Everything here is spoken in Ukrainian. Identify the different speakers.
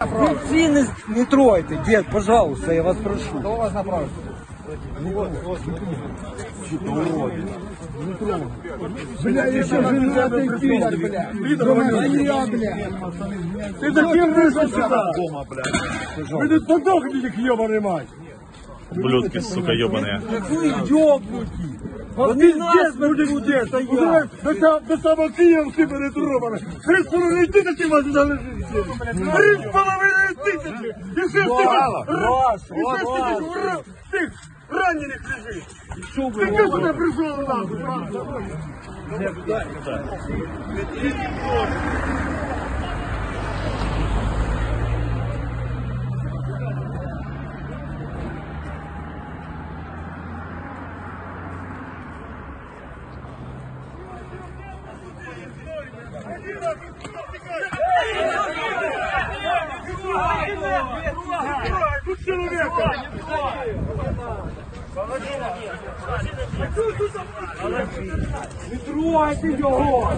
Speaker 1: Ну, ці не, не тройте, дед, пожалуйста, я вас прошу.
Speaker 2: Хто вас направив? Бля, я ще женатий підар, бля. Моя, бля.
Speaker 3: Ты зачем вышел сюда? Дома, блядь. Вы тут подохните, их ебаный мать.
Speaker 4: Ублюдки, сука, ебаные.
Speaker 1: Какую ёбнуті?
Speaker 3: Вот
Speaker 1: Вони
Speaker 3: пиздец
Speaker 1: нас
Speaker 3: будет
Speaker 1: будуть
Speaker 3: здесь.
Speaker 1: стояти.
Speaker 3: До сам- До самого Киевски перетрубаны. Три с половиной тысячи вас сюда лежит. Три с половиной тысячи. И шесть
Speaker 1: Мало,
Speaker 3: тысяч.
Speaker 1: Вася,
Speaker 3: И шесть
Speaker 1: Вася.
Speaker 3: тысяч ура- тых раненых лежит.
Speaker 1: Що ви
Speaker 3: Ты что сюда пришел нахуй? Тут человека.
Speaker 1: Не тройте його!